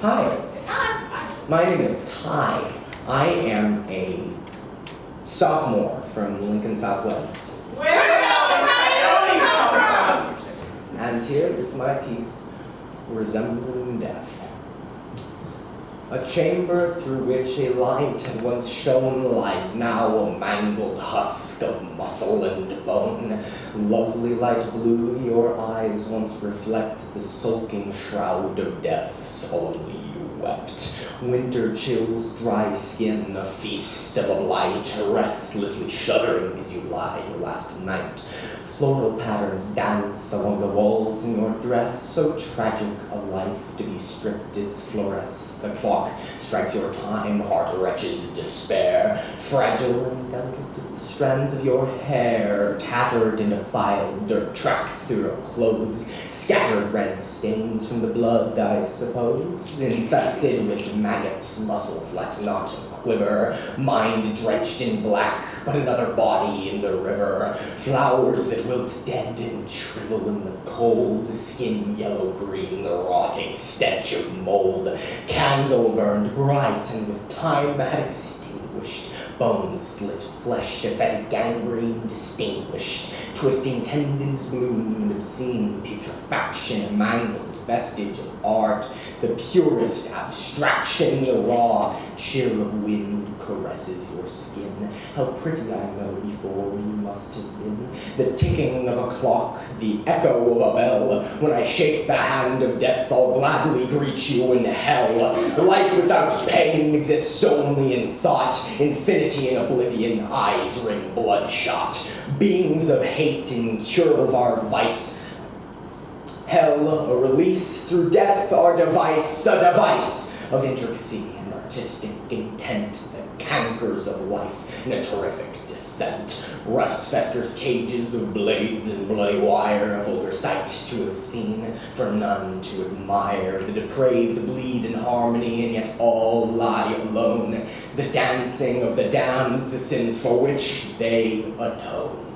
Hi. My name is Ty. I am a sophomore from Lincoln Southwest. Where And here is my piece, Resembling Death. A chamber through which a light had once shone lies now a mangled husk of muscle and bone. Lovely light blue, your eyes once reflect the sulking shroud of death, solemnly you wept. Winter chills, dry skin, a feast of a light, restlessly shuddering as you lie your last night. Floral patterns dance along the walls in your dress, so tragic a life to be stripped its fluoresce. The clock strikes your time, heart wretches despair, fragile and delicate as the strands of your hair, tattered and defiled, dirt tracks through your clothes, scattered red stains from the blood, I suppose, infested with maggots, muscles like not to quiver, mind drenched in black, but another body in the river, flowers that wilt dead and shrivel in the cold, skin yellow-green, the rotting stench of mold, candle burned bright and with time had extinguished, bones slit, flesh a fetid gangrene distinguished, twisting tendons bloom, obscene putrefaction, mangled vestige of art, the purest abstraction, the raw chill of wind caresses your skin. How pretty I know before The ticking of a clock, the echo of a bell. When I shake the hand of death, I'll gladly greet you in hell. Life without pain exists only in thought. Infinity in oblivion, eyes ring bloodshot. Beings of hate, incurable of our vice. Hell, a release through death, our device, a device of intricacy and artistic intent that cankers of life in a terrific descent. Rust festers cages of blades and bloody wire, a vulgar sight to have seen, for none to admire. The depraved bleed in harmony, and yet all lie alone. The dancing of the damned, the sins for which they atone.